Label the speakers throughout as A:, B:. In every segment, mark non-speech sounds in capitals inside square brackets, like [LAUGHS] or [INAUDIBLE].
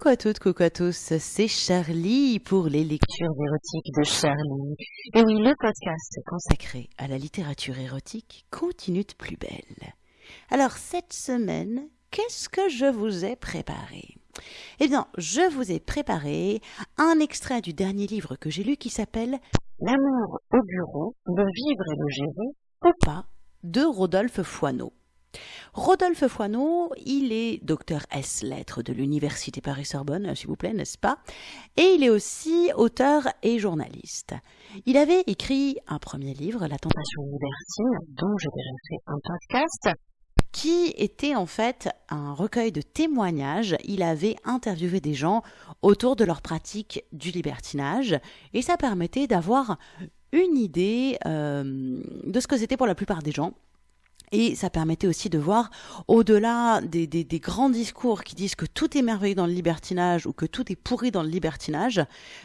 A: Coucou à toutes, coucou à tous, c'est Charlie pour les lectures érotiques de Charlie. Et oui, le podcast consacré à la littérature érotique continue de plus belle. Alors cette semaine, qu'est-ce que je vous ai préparé? Eh bien, je vous ai préparé un extrait du dernier livre que j'ai lu qui s'appelle L'amour au bureau, le vivre et le gérer, ou pas, de Rodolphe Foineau. Rodolphe Foineau, il est docteur S lettres de l'Université Paris-Sorbonne, s'il vous plaît, n'est-ce pas? Et il est aussi auteur et journaliste. Il avait écrit un premier livre, La tentation libertine, dont j'ai déjà fait un podcast, qui était en fait un recueil de témoignages. Il avait interviewé des gens autour de leur pratique du libertinage et ça permettait d'avoir une idée euh, de ce que c'était pour la plupart des gens et ça permettait aussi de voir, au-delà des, grands discours qui disent que tout est merveilleux dans le libertinage ou que tout est pourri dans le libertinage,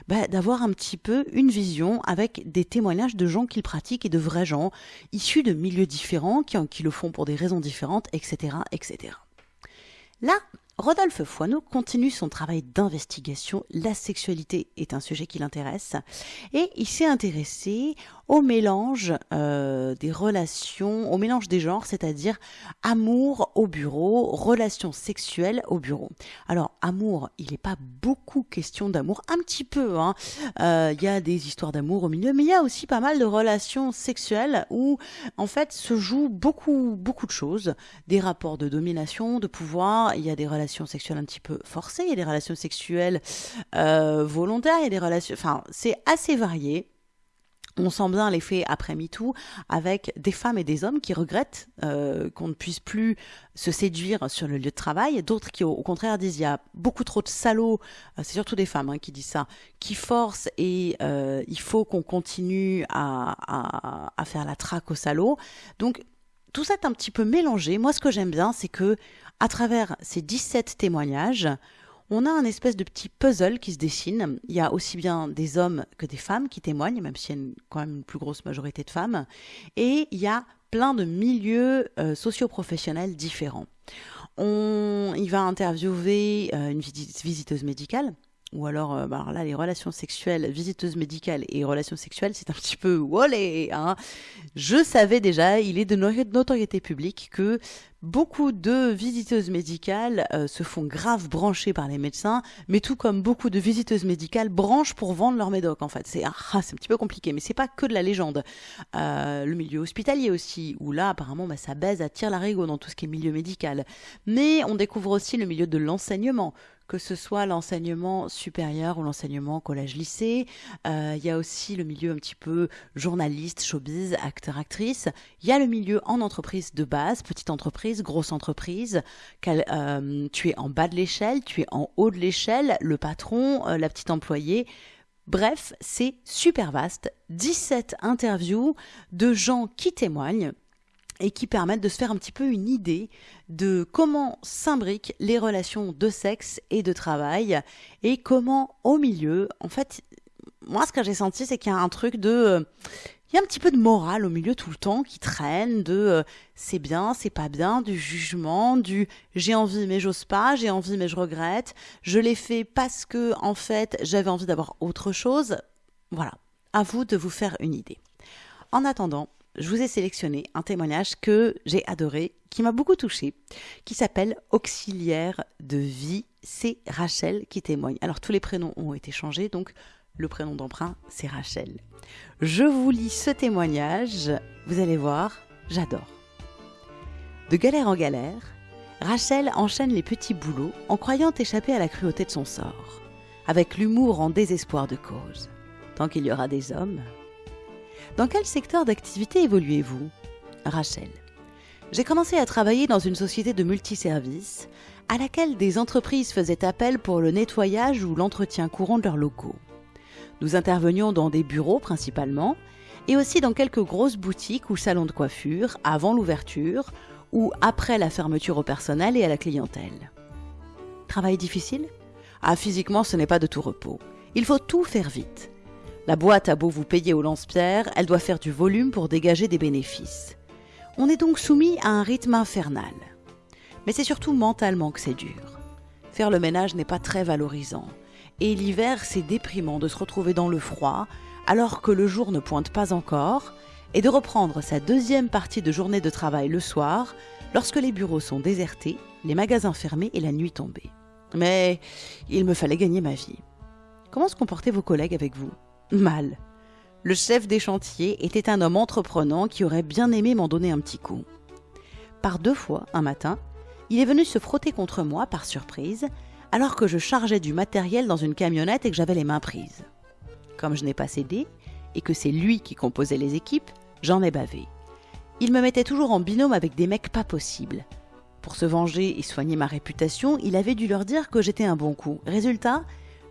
A: bah, d'avoir un petit peu une vision avec des témoignages de gens qui le pratiquent et de vrais gens, issus de milieux différents, qui, qui le font pour des raisons différentes, etc. etc. Là, Rodolphe Foineau continue son travail d'investigation. La sexualité est un sujet qui l'intéresse et il s'est intéressé au mélange euh, des relations, au mélange des genres, c'est-à-dire amour au bureau, relations sexuelles au bureau. Alors, amour, il n'est pas beaucoup question d'amour, un petit peu. Hein. Euh, il y a des histoires d'amour au milieu, mais il y a aussi pas mal de relations sexuelles où, en fait, se jouent beaucoup, beaucoup de choses. Des rapports de domination, de pouvoir, il y a des relations sexuelles un petit peu forcées, il y a des relations sexuelles euh, volontaires, il y a des relations... Enfin, c'est assez varié. On sent bien l'effet après MeToo avec des femmes et des hommes qui regrettent euh, qu'on ne puisse plus se séduire sur le lieu de travail, d'autres qui au, contraire disent il y a beaucoup trop de salauds, euh, c'est surtout des femmes hein, qui disent ça, qui forcent et il faut qu'on continue à, à, faire la traque aux salauds. Donc tout ça est un petit peu mélangé. Moi ce que j'aime bien c'est que à travers ces 17 témoignages, on a un espèce de petit puzzle qui se dessine. Il y a aussi bien des hommes que des femmes qui témoignent, même s'il y a quand même une plus grosse majorité de femmes. Et il y a plein de milieux euh, socio-professionnels différents. On, il va interviewer euh, une visiteuse médicale, ou alors, euh, bah, alors, là, les relations sexuelles, visiteuse médicale et relations sexuelles, c'est un petit peu [LAUGHS] wolé. Hein Je savais déjà, il est de notoriété publique que Beaucoup de visiteuses médicales euh, se font grave brancher par les médecins, mais tout comme beaucoup de visiteuses médicales branchent pour vendre leur médoc en fait. C'est ah, c'est un petit peu compliqué, mais c'est pas que de la légende. Euh, le milieu hospitalier aussi, où là apparemment bah, ça baise à l'arigot dans tout ce qui est milieu médical. Mais on découvre aussi le milieu de l'enseignement que ce soit l'enseignement supérieur ou l'enseignement collège-lycée. Euh, il y a aussi le milieu un petit peu journaliste, showbiz, acteur, actrice. Il y a le milieu en entreprise de base, petite entreprise, grosse entreprise. Euh, tu es en bas de l'échelle, tu es en haut de l'échelle, le patron, euh, la petite employée. Bref, c'est super vaste. 17 interviews de gens qui témoignent et qui permettent de se faire un petit peu une idée de comment s'imbriquent les relations de sexe et de travail et comment au milieu, en fait, moi ce que j'ai senti c'est qu'il y a un truc de euh, il y a un petit peu de morale au milieu tout le temps qui traîne de euh, c'est bien, c'est pas bien, du jugement, du j'ai envie mais j'ose pas, j'ai envie mais je regrette, je l'ai fait parce que en fait j'avais envie d'avoir autre chose. Voilà, à vous de vous faire une idée. En attendant, je vous ai sélectionné un témoignage que j'ai adoré, qui m'a beaucoup touché, qui s'appelle Auxiliaire de vie. C'est Rachel qui témoigne. Alors tous les prénoms ont été changés, donc le prénom d'emprunt, c'est Rachel. Je vous lis ce témoignage, vous allez voir, j'adore. De galère en galère, Rachel enchaîne les petits boulots en croyant échapper à la cruauté de son sort, avec l'humour en désespoir de cause. Tant qu'il y aura des hommes, dans quel secteur d'activité évoluez-vous? Rachel. J'ai commencé à travailler dans une société de multiservices à laquelle des entreprises faisaient appel pour le nettoyage ou l'entretien courant de leurs locaux. Nous intervenions dans des bureaux principalement et aussi dans quelques grosses boutiques ou salons de coiffure avant l'ouverture ou après la fermeture au personnel et à la clientèle. Travail difficile? Ah, physiquement, ce n'est pas de tout repos. Il faut tout faire vite. La boîte a beau vous payer au lance-pierre, elle doit faire du volume pour dégager des bénéfices. On est donc soumis à un rythme infernal. Mais c'est surtout mentalement que c'est dur. Faire le ménage n'est pas très valorisant. Et l'hiver, c'est déprimant de se retrouver dans le froid, alors que le jour ne pointe pas encore, et de reprendre sa deuxième partie de journée de travail le soir, lorsque les bureaux sont désertés, les magasins fermés et la nuit tombée. Mais il me fallait gagner ma vie. Comment se comportaient vos collègues avec vous? Mal. Le chef des chantiers était un homme entreprenant qui aurait bien aimé m'en donner un petit coup. Par deux fois, un matin, il est venu se frotter contre moi par surprise, alors que je chargeais du matériel dans une camionnette et que j'avais les mains prises. Comme je n'ai pas cédé, et que c'est lui qui composait les équipes, j'en ai bavé. Il me mettait toujours en binôme avec des mecs pas possibles. Pour se venger et soigner ma réputation, il avait dû leur dire que j'étais un bon coup. Résultat,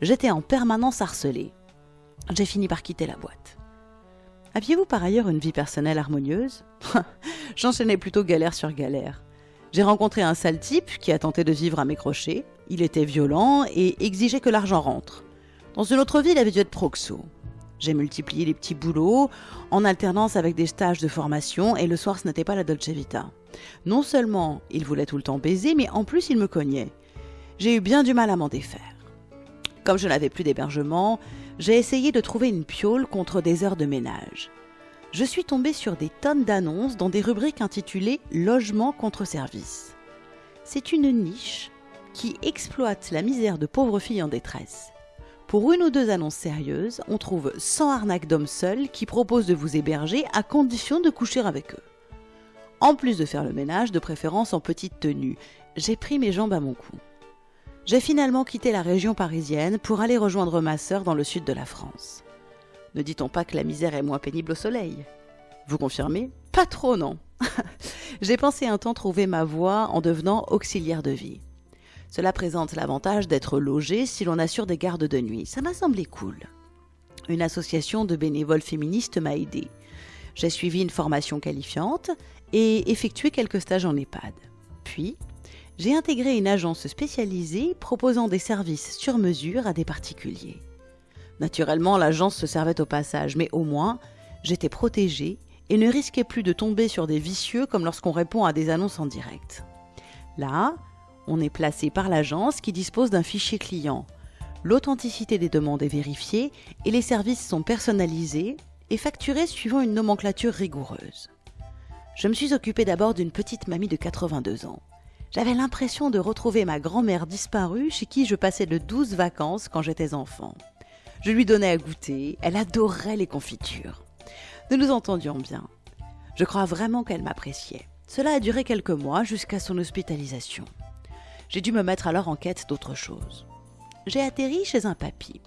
A: j'étais en permanence harcelé. J'ai fini par quitter la boîte. Aviez-vous par ailleurs une vie personnelle harmonieuse? [LAUGHS] J'enchaînais plutôt galère sur galère. J'ai rencontré un sale type qui a tenté de vivre à mes crochets. Il était violent et exigeait que l'argent rentre. Dans une autre vie, il avait dû être proxo. J'ai multiplié les petits boulots en alternance avec des stages de formation et le soir ce n'était pas la Dolce Vita. Non seulement il voulait tout le temps baiser, mais en plus il me cognait. J'ai eu bien du mal à m'en défaire. Comme je n'avais plus d'hébergement, j'ai essayé de trouver une piole contre des heures de ménage. Je suis tombée sur des tonnes d'annonces dans des rubriques intitulées Logement contre service. C'est une niche qui exploite la misère de pauvres filles en détresse. Pour une ou deux annonces sérieuses, on trouve 100 arnaques d'hommes seuls qui proposent de vous héberger à condition de coucher avec eux. En plus de faire le ménage, de préférence en petite tenue, j'ai pris mes jambes à mon cou. J'ai finalement quitté la région parisienne pour aller rejoindre ma sœur dans le sud de la France. Ne dit-on pas que la misère est moins pénible au soleil? Vous confirmez? Pas trop, non. [LAUGHS] j'ai pensé un temps trouver ma voie en devenant auxiliaire de vie. Cela présente l'avantage d'être logé si l'on assure des gardes de nuit. Ça m'a semblé cool. Une association de bénévoles féministes m'a aidé. J'ai suivi une formation qualifiante et effectué quelques stages en EHPAD. Puis, j'ai intégré une agence spécialisée proposant des services sur mesure à des particuliers. Naturellement, l'agence se servait au passage, mais au moins, j'étais protégée et ne risquais plus de tomber sur des vicieux comme lorsqu'on répond à des annonces en direct. Là, on est placé par l'agence qui dispose d'un fichier client. L'authenticité des demandes est vérifiée et les services sont personnalisés et facturés suivant une nomenclature rigoureuse. Je me suis occupée d'abord d'une petite mamie de 82 ans. J'avais l'impression de retrouver ma grand-mère disparue chez qui je passais de douze vacances quand j'étais enfant. Je lui donnais à goûter, elle adorait les confitures. Nous nous entendions bien. Je crois vraiment qu'elle m'appréciait. Cela a duré quelques mois jusqu'à son hospitalisation. J'ai dû me mettre alors en quête d'autre chose. J'ai atterri chez un papy.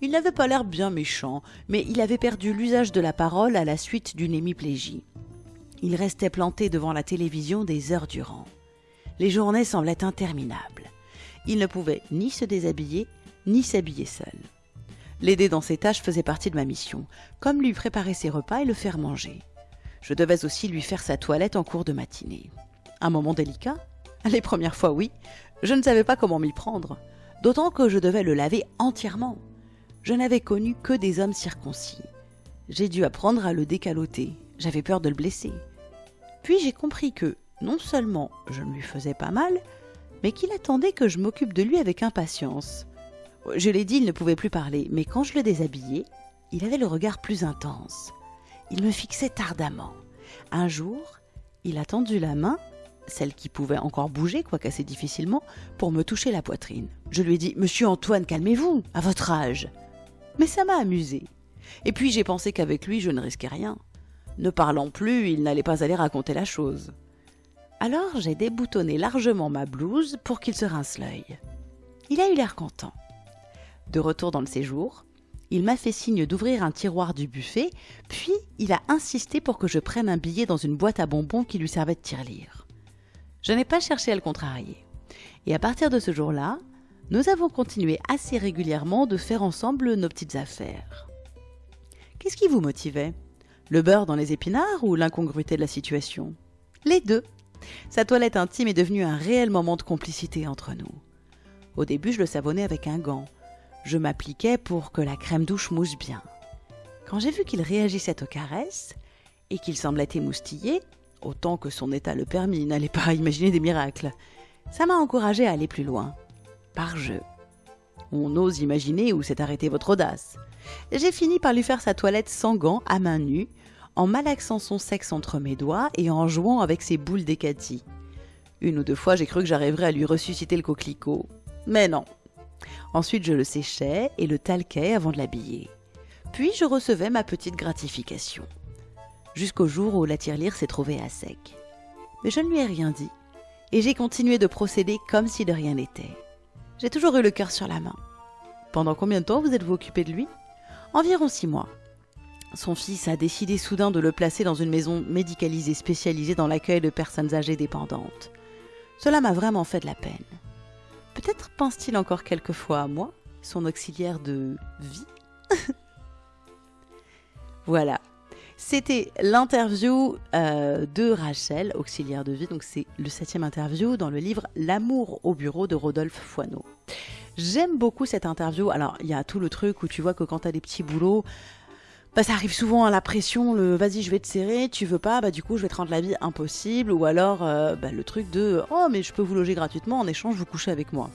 A: Il n'avait pas l'air bien méchant, mais il avait perdu l'usage de la parole à la suite d'une hémiplégie. Il restait planté devant la télévision des heures durant. Les journées semblaient interminables. Il ne pouvait ni se déshabiller, ni s'habiller seul. L'aider dans ses tâches faisait partie de ma mission, comme lui préparer ses repas et le faire manger. Je devais aussi lui faire sa toilette en cours de matinée. Un moment délicat? Les premières fois, oui. Je ne savais pas comment m'y prendre. D'autant que je devais le laver entièrement. Je n'avais connu que des hommes circoncis. J'ai dû apprendre à le décaloter. J'avais peur de le blesser. Puis j'ai compris que, non seulement je ne lui faisais pas mal, mais qu'il attendait que je m'occupe de lui avec impatience. Je l'ai dit, il ne pouvait plus parler, mais quand je le déshabillais, il avait le regard plus intense. Il me fixait ardemment. Un jour, il a tendu la main celle qui pouvait encore bouger, quoique assez difficilement, pour me toucher la poitrine. Je lui ai dit Monsieur Antoine, calmez-vous, à votre âge. Mais ça m'a amusé. Et puis j'ai pensé qu'avec lui, je ne risquais rien. Ne parlant plus, il n'allait pas aller raconter la chose. Alors j'ai déboutonné largement ma blouse pour qu'il se rince l'œil. Il a eu l'air content. De retour dans le séjour, il m'a fait signe d'ouvrir un tiroir du buffet, puis il a insisté pour que je prenne un billet dans une boîte à bonbons qui lui servait de tirelire. Je n'ai pas cherché à le contrarier. Et à partir de ce jour-là, nous avons continué assez régulièrement de faire ensemble nos petites affaires. Qu'est-ce qui vous motivait? Le beurre dans les épinards ou l'incongruité de la situation? Les deux. Sa toilette intime est devenue un réel moment de complicité entre nous. Au début, je le savonnais avec un gant. Je m'appliquais pour que la crème douche mouche bien. Quand j'ai vu qu'il réagissait aux caresses et qu'il semblait émoustillé, autant que son état le permit, n'allait pas [LAUGHS] imaginer des miracles. Ça m'a encouragé à aller plus loin. par jeu. On ose imaginer où s'est arrêtée votre audace. J'ai fini par lui faire sa toilette sans gants, à main nue, en malaxant son sexe entre mes doigts et en jouant avec ses boules d'écati. Une ou deux fois, j'ai cru que j'arriverais à lui ressusciter le coquelicot. Mais non. Ensuite, je le séchais et le talquais avant de l'habiller. Puis, je recevais ma petite gratification. Jusqu'au jour où la tirelire s'est trouvée à sec. Mais je ne lui ai rien dit. Et j'ai continué de procéder comme si de rien n'était. J'ai toujours eu le cœur sur la main. Pendant combien de temps vous êtes-vous occupé de lui? Environ six mois. Son fils a décidé soudain de le placer dans une maison médicalisée spécialisée dans l'accueil de personnes âgées dépendantes. Cela m'a vraiment fait de la peine. Peut-être pense-t-il encore quelquefois à moi, son auxiliaire de vie [LAUGHS] Voilà. C'était l'interview euh, de Rachel, auxiliaire de vie. Donc c'est le septième interview dans le livre L'amour au bureau de Rodolphe Foineau. J'aime beaucoup cette interview. Alors il y a tout le truc où tu vois que quand tu des petits boulots, bah, ça arrive souvent à la pression, le vas-y je vais te serrer, tu veux pas, bah du coup je vais te rendre la vie impossible, ou alors euh, bah, le truc de oh mais je peux vous loger gratuitement, en échange vous couchez avec moi.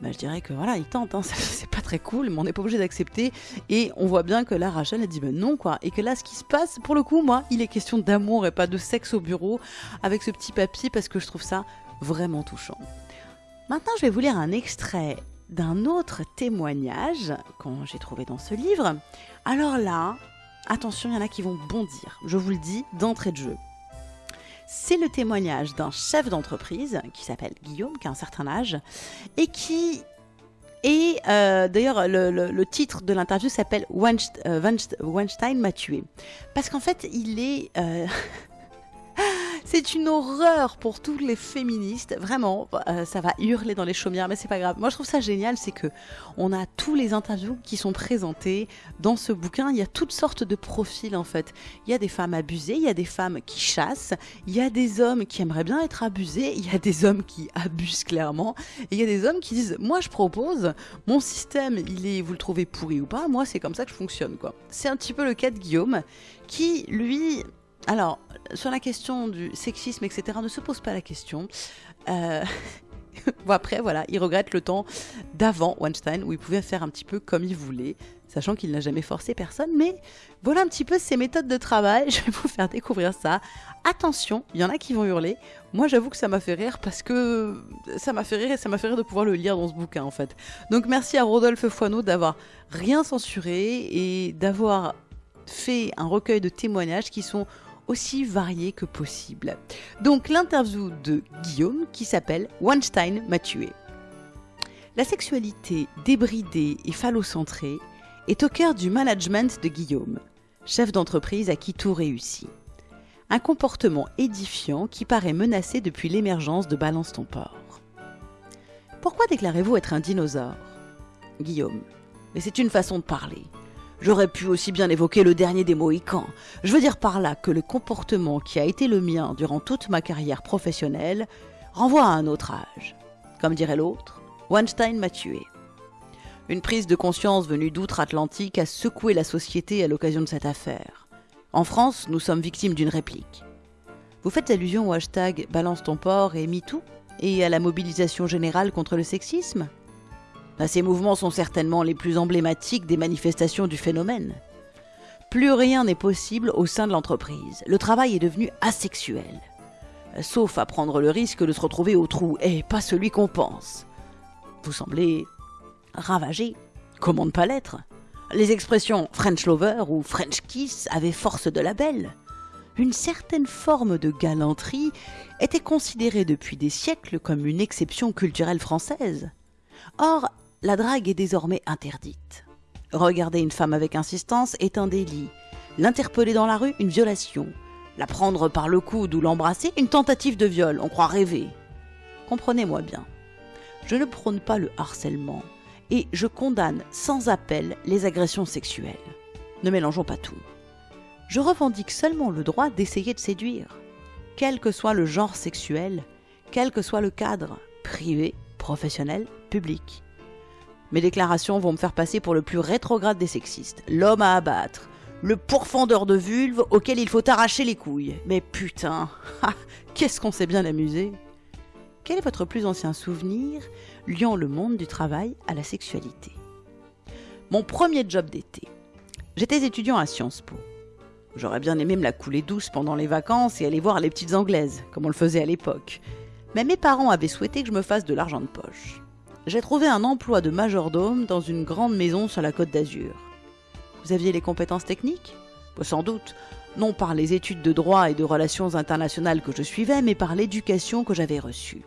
A: Bah, je dirais que voilà, il tente, hein, [LAUGHS] c'est pas très cool, mais on n'est pas obligé d'accepter. Et on voit bien que là, Rachel a dit ben non, quoi. Et que là, ce qui se passe, pour le coup, moi, il est question d'amour et pas de sexe au bureau avec ce petit papier parce que je trouve ça vraiment touchant. Maintenant, je vais vous lire un extrait d'un autre témoignage qu'on j'ai trouvé dans ce livre. Alors là, attention, il y en a qui vont bondir. Je vous le dis d'entrée de jeu. C'est le témoignage d'un chef d'entreprise qui s'appelle Guillaume, qui a un certain âge, et qui et euh, d'ailleurs, le, titre de l'interview s'appelle euh, Weinstein m'a tué. Parce qu'en fait, il est... Euh, [LAUGHS] c'est une horreur pour tous les féministes. Vraiment, euh, ça va hurler dans les chaumières, mais c'est pas grave. Moi, je trouve ça génial, c'est que on a tous les interviews qui sont présentés dans ce bouquin. Il y a toutes sortes de profils en fait. Il y a des femmes abusées, il y a des femmes qui chassent, il y a des hommes qui aimeraient bien être abusés, il y a des hommes qui abusent clairement, et il y a des hommes qui disent moi je propose, mon système, il est, vous le trouvez pourri ou pas, moi c'est comme ça que je fonctionne quoi. C'est un petit peu le cas de Guillaume qui lui alors, sur la question du sexisme, etc., ne se pose pas la question. Euh, [LAUGHS] après, voilà, il regrette le temps d'avant Weinstein où il pouvait faire un petit peu comme il voulait, sachant qu'il n'a jamais forcé personne. Mais voilà un petit peu ses méthodes de travail. [LAUGHS] Je vais vous faire découvrir ça. Attention, il y en a qui vont hurler. Moi, j'avoue que ça m'a fait rire parce que ça m'a fait rire et ça m'a fait rire de pouvoir le lire dans ce bouquin en fait. Donc merci à Rodolphe Foineau d'avoir rien censuré et d'avoir fait un recueil de témoignages qui sont aussi varié que possible. Donc l'interview de Guillaume qui s'appelle Weinstein m'a tué. La sexualité débridée et phallocentrée est au cœur du management de Guillaume, chef d'entreprise à qui tout réussit. Un comportement édifiant qui paraît menacé depuis l'émergence de Balance ton port. Pourquoi déclarez-vous être un dinosaure? Guillaume. Mais c'est une façon de parler. J'aurais pu aussi bien évoquer le dernier des Mohicans. Je veux dire par là que le comportement qui a été le mien durant toute ma carrière professionnelle renvoie à un autre âge. Comme dirait l'autre, Weinstein m'a tué. Une prise de conscience venue d'outre-Atlantique a secoué la société à l'occasion de cette affaire. En France, nous sommes victimes d'une réplique. Vous faites allusion au hashtag Balance ton port et MeToo et à la mobilisation générale contre le sexisme? Ces mouvements sont certainement les plus emblématiques des manifestations du phénomène. Plus rien n'est possible au sein de l'entreprise. Le travail est devenu asexuel. Sauf à prendre le risque de se retrouver au trou, et pas celui qu'on pense. Vous semblez ravagé. Comment ne pas l'être? Les expressions French lover ou French kiss avaient force de label. Une certaine forme de galanterie était considérée depuis des siècles comme une exception culturelle française. Or, la drague est désormais interdite. Regarder une femme avec insistance est un délit. L'interpeller dans la rue, une violation. La prendre par le coude ou l'embrasser, une tentative de viol, on croit rêver. Comprenez-moi bien. Je ne prône pas le harcèlement et je condamne sans appel les agressions sexuelles. Ne mélangeons pas tout. Je revendique seulement le droit d'essayer de séduire, quel que soit le genre sexuel, quel que soit le cadre, privé, professionnel, public. Mes déclarations vont me faire passer pour le plus rétrograde des sexistes, l'homme à abattre, le pourfendeur de vulve auquel il faut arracher les couilles. Mais putain, [LAUGHS] qu'est-ce qu'on s'est bien amusé quel est votre plus ancien souvenir liant le monde du travail à la sexualité? Mon premier job d'été. J'étais étudiant à Sciences Po. J'aurais bien aimé me la couler douce pendant les vacances et aller voir les petites anglaises, comme on le faisait à l'époque. Mais mes parents avaient souhaité que je me fasse de l'argent de poche. J'ai trouvé un emploi de majordome dans une grande maison sur la côte d'Azur. Vous aviez les compétences techniques? Sans doute, non par les études de droit et de relations internationales que je suivais, mais par l'éducation que j'avais reçue.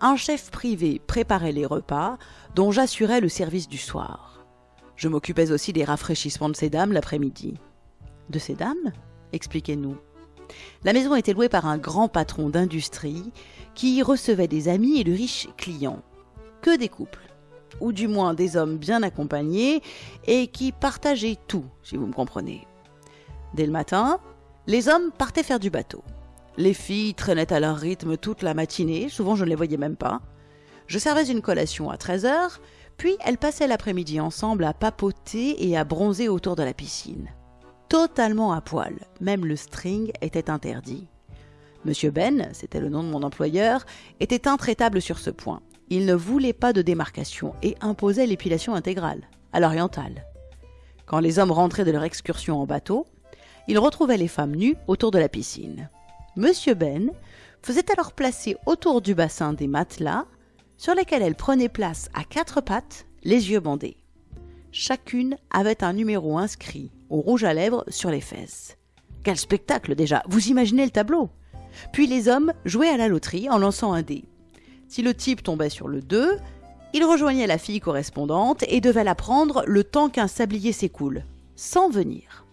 A: Un chef privé préparait les repas, dont j'assurais le service du soir. Je m'occupais aussi des rafraîchissements de ces dames l'après-midi. De ces dames? Expliquez-nous. La maison était louée par un grand patron d'industrie qui y recevait des amis et de riches clients. Que des couples, ou du moins des hommes bien accompagnés et qui partageaient tout, si vous me comprenez. Dès le matin, les hommes partaient faire du bateau. Les filles traînaient à leur rythme toute la matinée, souvent je ne les voyais même pas. Je servais une collation à 13h, puis elles passaient l'après-midi ensemble à papoter et à bronzer autour de la piscine. Totalement à poil, même le string était interdit. Monsieur Ben, c'était le nom de mon employeur, était intraitable sur ce point. Il ne voulait pas de démarcation et imposait l'épilation intégrale, à l'orientale. Quand les hommes rentraient de leur excursion en bateau, il retrouvait les femmes nues autour de la piscine. Monsieur Ben faisait alors placer autour du bassin des matelas sur lesquels elles prenaient place à quatre pattes, les yeux bandés. Chacune avait un numéro inscrit au rouge à lèvres sur les fesses. Quel spectacle déjà Vous imaginez le tableau Puis les hommes jouaient à la loterie en lançant un dé. Si le type tombait sur le 2, il rejoignait la fille correspondante et devait la prendre le temps qu'un sablier s'écoule, sans venir.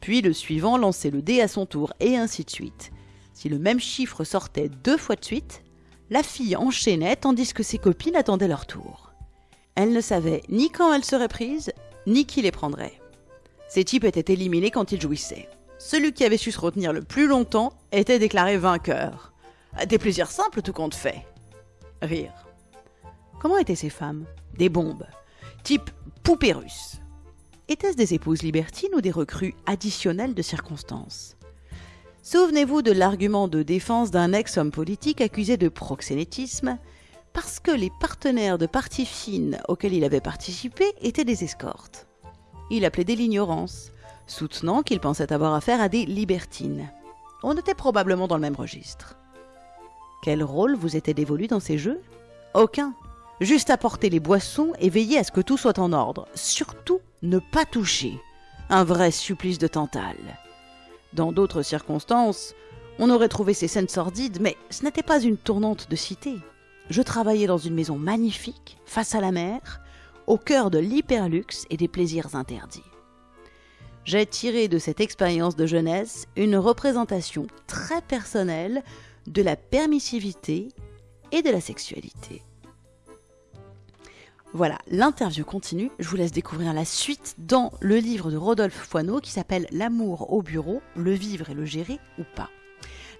A: Puis le suivant lançait le dé à son tour, et ainsi de suite. Si le même chiffre sortait deux fois de suite, la fille enchaînait tandis que ses copines attendaient leur tour. Elle ne savait ni quand elle serait prise, ni qui les prendrait. Ces types étaient éliminés quand ils jouissaient. Celui qui avait su se retenir le plus longtemps était déclaré vainqueur. Des plaisirs simples tout compte fait. Rire. Comment étaient ces femmes? Des bombes. Type poupée russe. Étaient-ce des épouses libertines ou des recrues additionnelles de circonstances? Souvenez-vous de l'argument de défense d'un ex-homme politique accusé de proxénétisme parce que les partenaires de parties fines auxquels il avait participé étaient des escortes. Il appelait de l'ignorance, soutenant qu'il pensait avoir affaire à des libertines. On était probablement dans le même registre. Quel rôle vous était dévolu dans ces jeux? Aucun. Juste apporter les boissons et veiller à ce que tout soit en ordre. Surtout, ne pas toucher. Un vrai supplice de Tantale. Dans d'autres circonstances, on aurait trouvé ces scènes sordides, mais ce n'était pas une tournante de cité. Je travaillais dans une maison magnifique, face à la mer, au cœur de l'hyperluxe et des plaisirs interdits. J'ai tiré de cette expérience de jeunesse une représentation très personnelle de la permissivité et de la sexualité. Voilà, l'interview continue. Je vous laisse découvrir la suite dans le livre de Rodolphe Foineau qui s'appelle L'amour au bureau, le vivre et le gérer ou pas.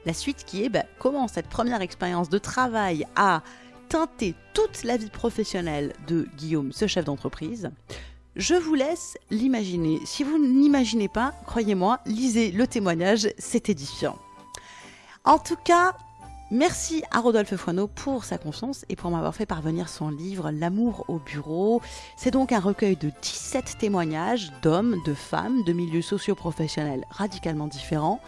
A: La suite qui est bah, comment cette première expérience de travail a teinté toute la vie professionnelle de Guillaume, ce chef d'entreprise. Je vous laisse l'imaginer. Si vous n'imaginez pas, croyez-moi, lisez le témoignage, c'est édifiant. En tout cas, Merci à Rodolphe Foineau pour sa confiance et pour m'avoir fait parvenir son livre L'amour au bureau. C'est donc un recueil de 17 témoignages d'hommes, de femmes, de milieux socio-professionnels radicalement différents,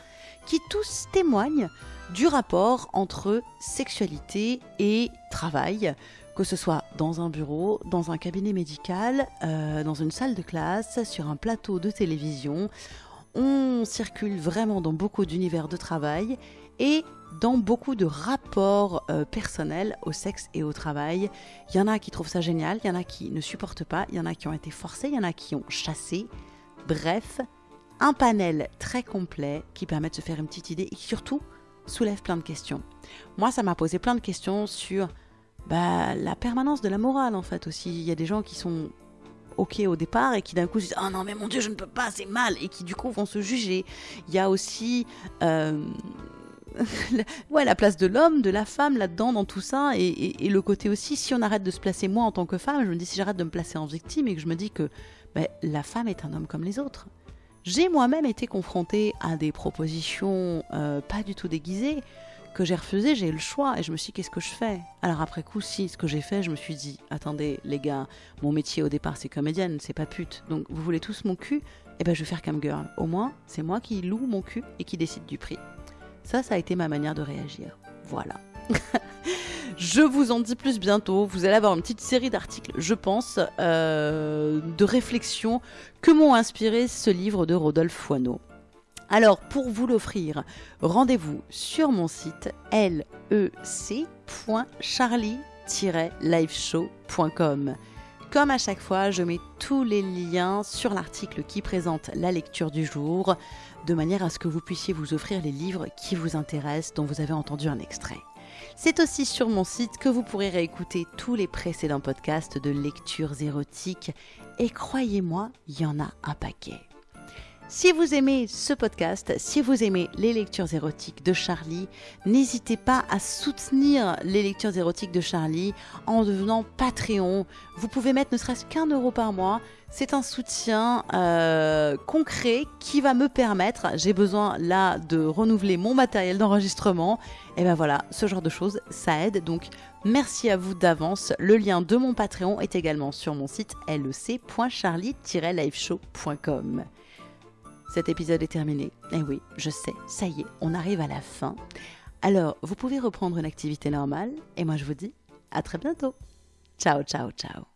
A: qui tous témoignent du rapport entre sexualité et travail, que ce soit dans un bureau, dans un cabinet médical, euh, dans une salle de classe, sur un plateau de télévision. On circule vraiment dans beaucoup d'univers de travail et dans beaucoup de rapports euh, personnels au sexe et au travail. Il y en a qui trouvent ça génial, il y en a qui ne supportent pas, il y en a qui ont été forcés, il y en a qui ont chassé. Bref, un panel très complet qui permet de se faire une petite idée et qui surtout soulève plein de questions. Moi, ça m'a posé plein de questions sur bah, la permanence de la morale en fait aussi. Il y a des gens qui sont ok au départ et qui d'un coup se disent oh non mais mon dieu je ne peux pas c'est mal et qui du coup vont se juger. Il y a aussi euh, [LAUGHS] ouais, la place de l'homme, de la femme là-dedans, dans tout ça, et, le côté aussi, si on arrête de se placer moi en tant que femme, je me dis si j'arrête de me placer en victime et que je me dis que ben, la femme est un homme comme les autres. J'ai moi-même été confrontée à des propositions euh, pas du tout déguisées, que j'ai refusé, j'ai eu le choix et je me suis dit qu'est-ce que je fais? Alors après coup, si, ce que j'ai fait, je me suis dit attendez les gars, mon métier au départ c'est comédienne, c'est pas pute. Donc vous voulez tous mon cul? Eh ben je vais faire cam girl. Au moins, c'est moi qui loue mon cul et qui décide du prix. Ça, ça a été ma manière de réagir. Voilà. [LAUGHS] Je vous en dis plus bientôt. Vous allez avoir une petite série d'articles, je pense, euh, de réflexions que m'ont inspiré ce livre de Rodolphe Foineau. Alors, pour vous l'offrir, rendez-vous sur mon site lec.charlie-liveshow.com. Comme à chaque fois, je mets tous les liens sur l'article qui présente la lecture du jour, de manière à ce que vous puissiez vous offrir les livres qui vous intéressent, dont vous avez entendu un extrait. C'est aussi sur mon site que vous pourrez réécouter tous les précédents podcasts de lectures érotiques, et croyez-moi, il y en a un paquet. Si vous aimez ce podcast, si vous aimez les lectures érotiques de Charlie, n'hésitez pas à soutenir les lectures érotiques de Charlie en devenant Patreon. Vous pouvez mettre ne serait-ce qu'un euro par mois. C'est un soutien euh, concret qui va me permettre, j'ai besoin là de renouveler mon matériel d'enregistrement. Et ben voilà, ce genre de choses, ça aide. Donc merci à vous d'avance. Le lien de mon Patreon est également sur mon site lec.charlie-liveshow.com. Cet épisode est terminé. Eh oui, je sais, ça y est, on arrive à la fin. Alors, vous pouvez reprendre une activité normale, et moi je vous dis à très bientôt. Ciao, ciao, ciao.